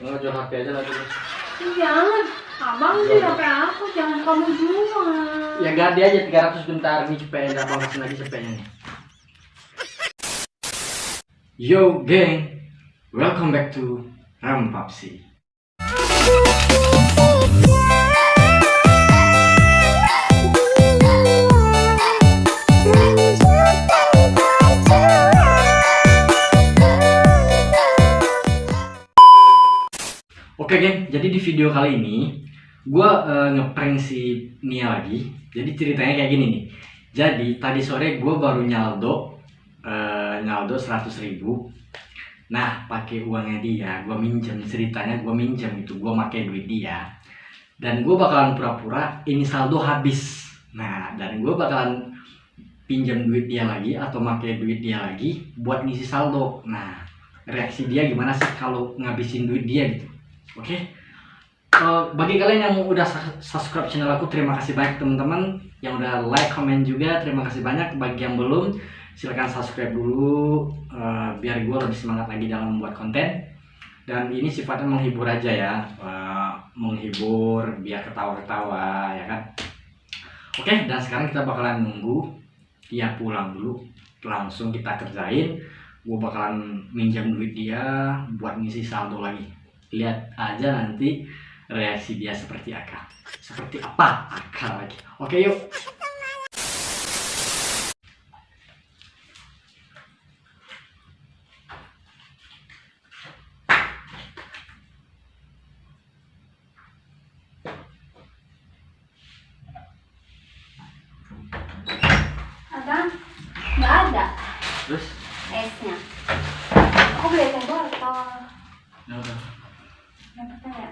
Nggak jual HP aja lagi. Jangan, abang sih HP aku, jangan kamu jual. Ya ganti aja 300 bentar nih cepet abang kasih lagi cepetnya nih. Yo geng, welcome back to Ram Papsi. Oke geng, jadi di video kali ini gue ngeprank si Nia lagi. Jadi ceritanya kayak gini nih. Jadi tadi sore gue baru nyaldo eh, nyaldo 100 ribu. Nah pakai uangnya dia, gue minjem ceritanya gue minjem itu gue pakai duit dia. Dan gue bakalan pura-pura ini saldo habis. Nah dan gue bakalan pinjam duit dia lagi atau pakai duit dia lagi buat ngisi saldo. Nah reaksi dia gimana sih kalau ngabisin duit dia gitu? Oke. Eh, bagi kalian yang udah su- subscribe channel aku, terima kasih banyak teman-teman. Yang udah like, komen juga, terima kasih banyak. Bagi yang belum, silahkan subscribe dulu eh, biar gue lebih semangat lagi dalam membuat konten. Dan ini sifatnya menghibur aja ya, Eh, menghibur biar ketawa-ketawa ya kan. Oke, dan sekarang kita bakalan nunggu dia pulang dulu, langsung kita kerjain. Gue bakalan minjam duit dia buat ngisi saldo lagi lihat aja nanti reaksi dia seperti apa seperti apa akal lagi oke yuk Abang, nggak ada terus esnya. Aku beli es botol. ya udah. Dapetnya ya?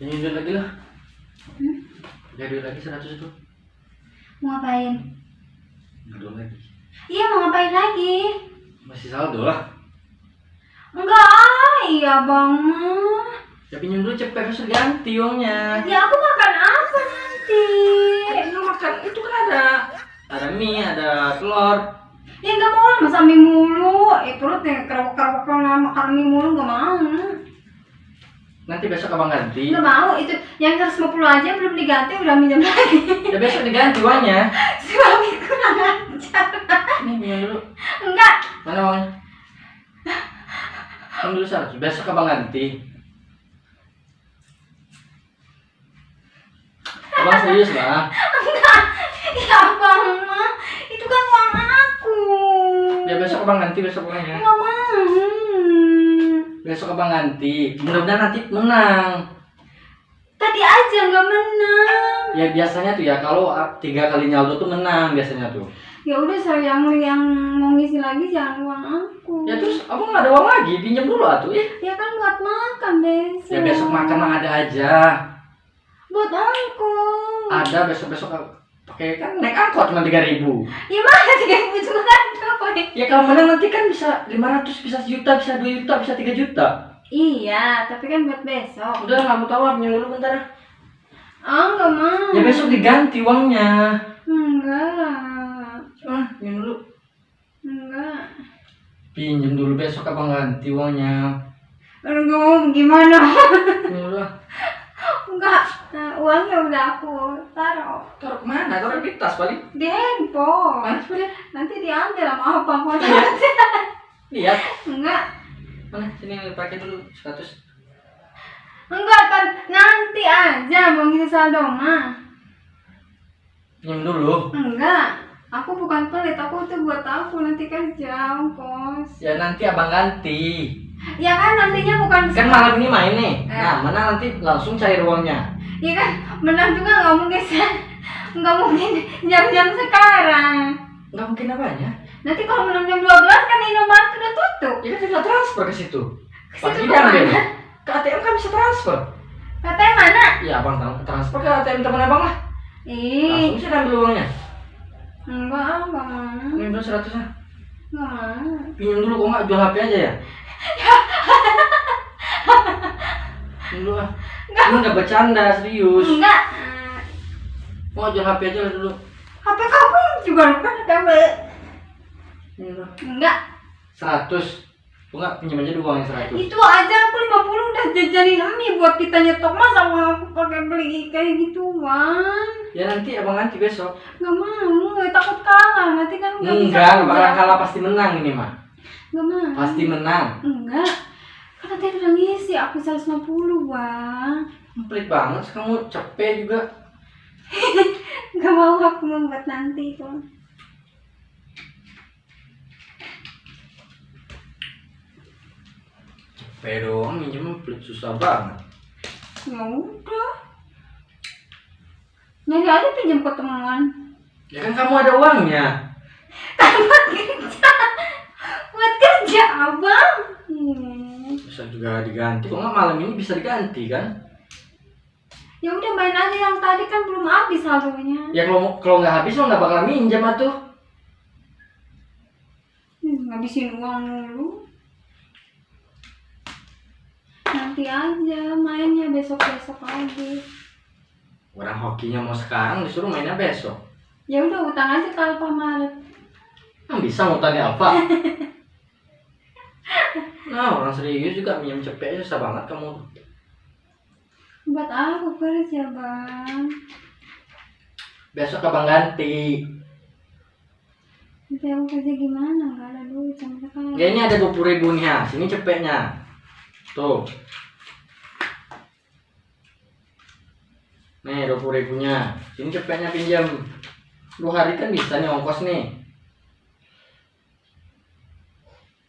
ini duit lagi lah Hmm? ya duit lagi 100 itu Mau ngapain? Nggak lagi Iya mau ngapain lagi? masih saldo lah Enggak, iya bang mah. Ya pinjam dulu cepet harus ganti uangnya Ya aku makan apa nanti? lu makan itu kan ada ada mie ada telur Ya nggak mau lah masa mie mulu. Eh perut yang kerok-kerok makan mie mulu nggak mau. nanti besok abang ganti Nggak mau itu yang 150 aja belum diganti udah minjem lagi. ya besok diganti uangnya Suami kurang ajar. ini pinjam dulu Enggak, mana uangnya kan dulu 100 besok abang ganti abang serius lah enggak. Ya bang mah, itu kan uang aku. ya besok abang ganti besok uangnya Nggak mau. besok abang ganti mudah-mudahan nanti menang Tadi aja nggak menang. ya biasanya tuh ya kalau tiga kali nyaldo tuh menang biasanya tuh Ya udah saya yang yang mau ngisi lagi jangan uang aku. ya terus abang nggak ada uang lagi pinjam dulu atuh ya Ya kan buat makan besok. ya besok makan mah ada aja Buat aku. ada besok besok pakai kan naik angkot cuma tiga ribu Ya mana tiga ribu juga kan ya kalau menang nanti kan bisa 500 bisa sejuta bisa 2 juta bisa 3 juta Iya, tapi kan buat besok. udah nggak mau pinjam dulu bentar ah. Nggak mau. ya besok diganti uangnya Enggak. ah pinjam dulu Enggak. pinjam dulu besok abang ganti uangnya Aduh, gimana? pinjam dulu ah. Enggak. Nah, uangnya udah aku taruh taruh ke mana taruh di tas paling di handphone. lihat Nanti diambil sama apa mau Lihat. lihat Enggak. mana sini pakai dulu 100 Enggak kan nanti aja mau ngisi saldo mah. pinjam dulu Enggak. Aku bukan pelit, aku tuh buat aku nanti kerja, kos. ya nanti abang ganti Ya kan nantinya bukan kan malam ini main nih. Eh. nah mana nanti langsung cair uangnya Ya kan menang juga nggak mungkin se- nggak mungkin jam-jam sekarang. nggak mungkin apanya? Nanti kalau menang jam 12 kan Indomaret udah tutup. ya kan tinggal transfer ke situ. Ke situ diambil ke ATM kan bisa transfer. Katanya mana? ya abang tahu. Transfer ke ATM teman abang lah. Ih, langsung bisa ambil uangnya. Enggak, dulu seratusnya Enggak mau. Pinjam dulu kok nggak jual HP aja ya Dulu ah. Lu nggak bercanda serius. Enggak. Mau jual HP aja dulu. HP kamu juga bukan lu. Enggak. 100. Lu nggak pinjam aja dulu uang yang 100. Itu aja aku 50 udah jajanin mie buat kita nyetok masa mau aku pakai beli kayak gituan. Ya nanti abang ganti besok. Nggak mau, nggak takut kalah. Nanti kan nggak bisa Enggak, nggak bakal kalah pasti menang ini mah. Nggak mau. Pasti menang. Enggak. Kan nanti udah ngisi aku 150 bang. Pelit banget kamu capek juga. Nggak mau aku membuat nanti itu. Capek doang minjem pelit susah banget. Ya udah. Nyari aja pinjam ketemuan. Ya kan kamu ada uangnya. buat kerja buat kerja abang hmm. Bisa juga diganti. Kok nggak malam ini bisa diganti kan? ya udah main aja yang tadi kan belum habis saldonya Ya kalau kalau nggak habis lo nggak bakal minjem atuh. hmm, ngabisin uang mulu nanti aja mainnya besok besok lagi Orang hokinya mau sekarang disuruh mainnya besok. ya udah utang aja ke Alfamaret Yang bisa ngutang di Alfa. Nah, orang serius juga minjem cepet susah banget kamu. buat aku kerja bang Besok abang ganti. nanti aku kerja gimana nggak ada duit sama sekali Ya ini ada 20 ribu nih ya. Sini cepetnya. Tuh. Nih 20 ribunya. Sini cepetnya pinjam. Dua hari kan bisa nih ongkos nih.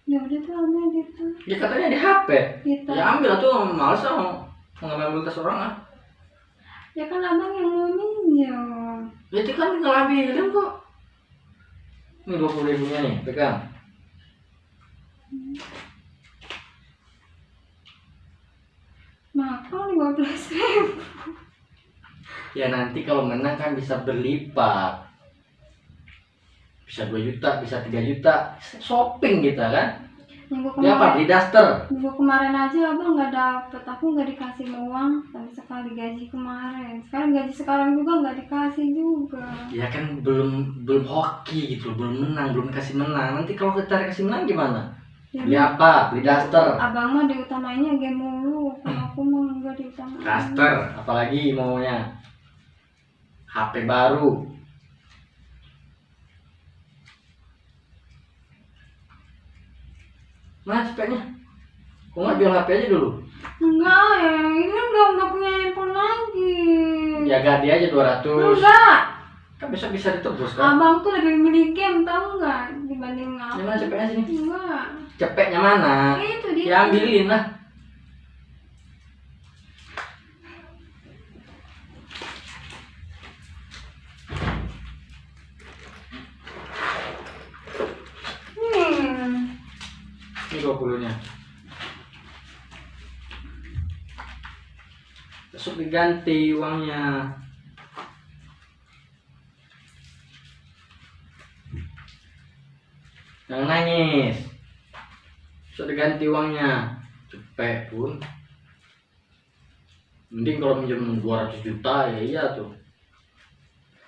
ya udah tuh ambil gitu Ya katanya di HP. gitu Ya ambil tuh males mau ngambil tas orang ah. ya kan abang yang mau minjem Ya itu kan tinggal ambilin kok. Ini 20 ribunya nih, pegang. mahal lima belas ribu Ya nanti kalau menang kan bisa berlipat. Bisa 2 juta, bisa 3 juta. Shopping kita kan. minggu Ya apa? Beli daster. minggu kemarin aja abang nggak dapet aku nggak dikasih uang sama sekali gaji kemarin sekarang gaji sekarang juga nggak dikasih juga Ya kan belum belum hoki gitu, belum menang, belum kasih menang. Nanti kalau kita kasih menang gimana? ya, Beli apa? Beli daster. abang mah diutamainnya game mulu kalau aku mah nggak diutamain Daster, apalagi maunya? HP baru. Mana cepetnya? Kok nggak jual HP aja dulu? enggak ya ini kan udah nggak punya handphone lagi Ya ganti aja 200 enggak Kan besok bisa ditebus kan? abang tuh lebih milih game tahu nggak dibanding aku Yang mana cepetnya sini? enggak Cepetnya mana? itu dia Ya ambilin lah 20-nya. Besok diganti uangnya. Jangan nangis. Besok diganti uangnya. Cepet pun. Mending kalau minjem 200 juta ya iya tuh.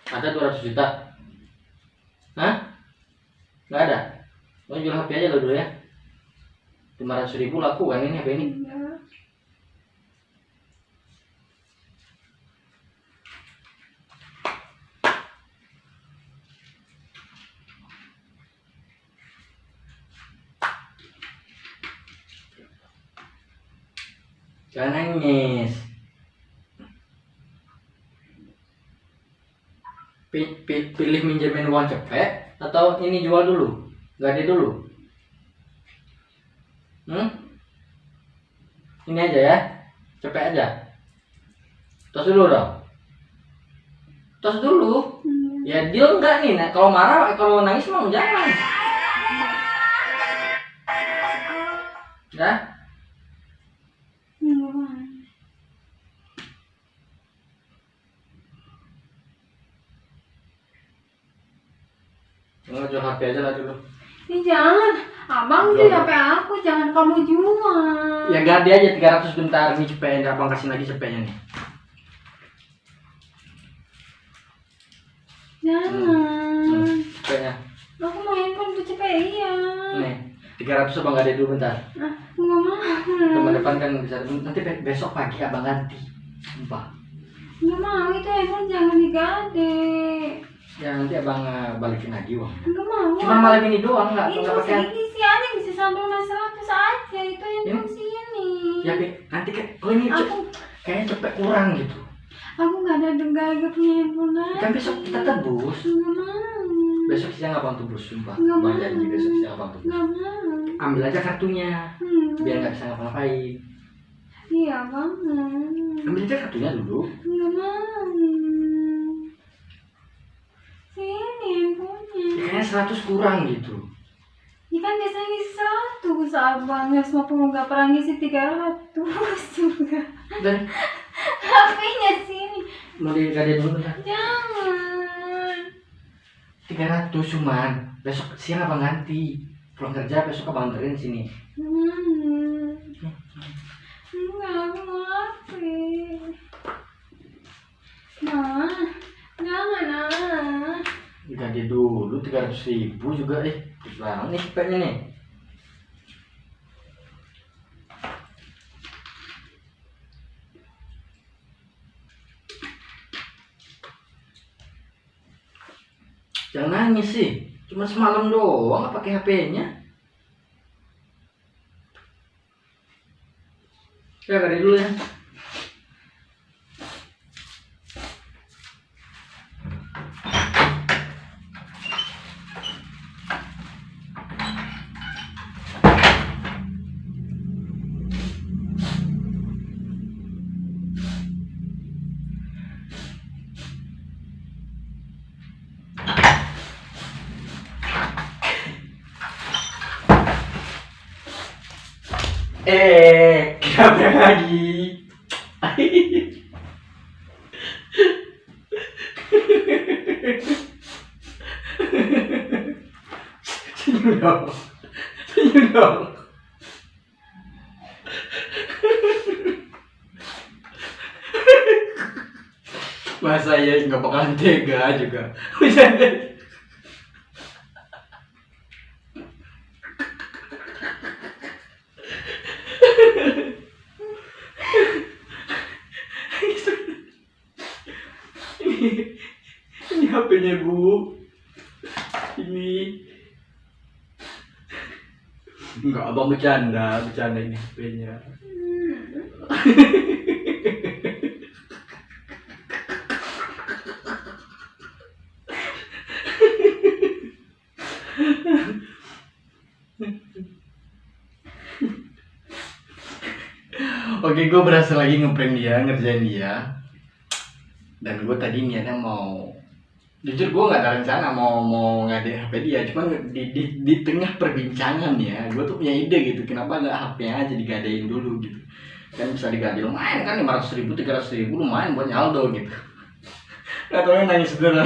Ada 200 juta? Hah? Nggak ada? Lo jual HP aja lo dulu ya. 500 ribu laku kan ini HP ini. Jangan nangis. Pi- pi- Pilih minjemin uang cepet atau ini jual dulu? Ganti dulu. Hmm? Ini aja ya. Cepet aja. Tos dulu dong. Tos dulu. Hmm. Ya deal enggak nih? Nah, kalau marah, kalau nangis mau jangan. Ya? Enggak. Nggak jual HP aja lah dulu. Ih jangan, Abang Jual. jual HP aku, jangan kamu jual. Ya ganti aja 300 bentar nih cepetnya abang kasih lagi cepetnya nih. Jangan. Cepetnya. Aku mau handphone tuh cepet iya. Nih 300 abang gade dulu bentar. Ah, nggak mau. Teman depan kan bisa nanti be- besok pagi abang ganti. Sumpah. Nggak mau itu handphone jangan digade. Ya nanti abang eh, balikin lagi uang. Nggak mau. Cuma malam ini doang nggak itu sedikit sih aja bisa santunan seratus aja itu handphone sini. Ya Pi, nanti kan oh ini Aku kayaknya cepet kurang gitu. aku nggak ada dengar gak punya handphone lagi. Kan besok kita tebus. Nggak mau. Besok siang abang tebus sumpah. Nggak Abang mau. janji besok siang abang tebus. Nggak mau. Ambil aja kartunya Hmm. biar nggak bisa ngapa-ngapain. Iya banget. Ambil aja kartunya dulu. Nggak mau. Sini handphonenya. Ya, kayaknya 100 kurang gitu. Ya kan biasanya ngisi seratus abang ya semua nggak pernah ngisi tiga ratus juga. Dan HP-nya sini. mau digade dulu bentar. Jangan. 300 cuman. Besok siang abang ganti. Pulang kerja besok abang anterin sini. Hmm. Enggak, aku mau HP. Nah, jangan ah. Digade dulu 300 ribu juga eh. Banget nih cepetnya nih. Jangan nangis sih. Cuma semalam doang pakai HP-nya. Ya dari dulu ya. Kenapa lagi? Senyum dong. Senyum. Masa ya nggak bakalan tega juga. ini ini HP-nya bu. Ini. Enggak abang bercanda bercanda ini HP-nya Oke, gue berhasil lagi ngeprank dia, ngerjain dia. Dan gue tadi niatnya mau jujur gue nggak ada rencana mau mau ngade HP dia, cuman di, di, di tengah perbincangan ya, gue tuh punya ide gitu, kenapa nggak HP aja digadein dulu gitu, kan bisa digade lumayan kan lima ratus ribu, tiga ratus ribu lumayan buat nyaldo gitu. Gak tau nangis beneran.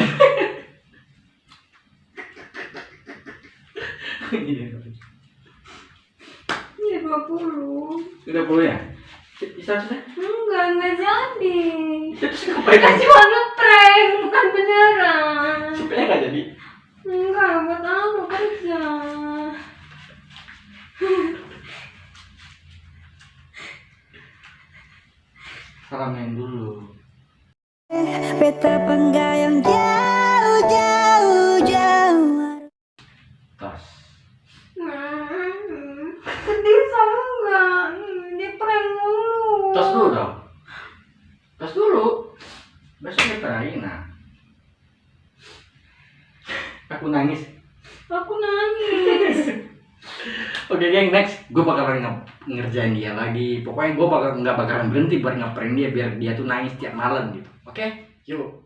Iya dua puluh. Sudah puluh ya? Bisa sudah? Enggak, enggak jadi. Terus ngapain cuma ngeprank, bukan beneran. Supaya nggak jadi. Enggak, buat aku kerja. Salamin dulu. Beta penggayang jauh jauh jauh Tas. Hmm, Sedih sama enggak? Hmm, Di prank mulu. Tas dulu dong. Tas dulu. Nah. Aku nangis. Aku nangis. Oke geng next gue bakalan nge- ngerjain dia lagi pokoknya gue bakal nggak bakalan berhenti buat ngeprank dia biar dia tuh nangis tiap malam gitu oke yuk bye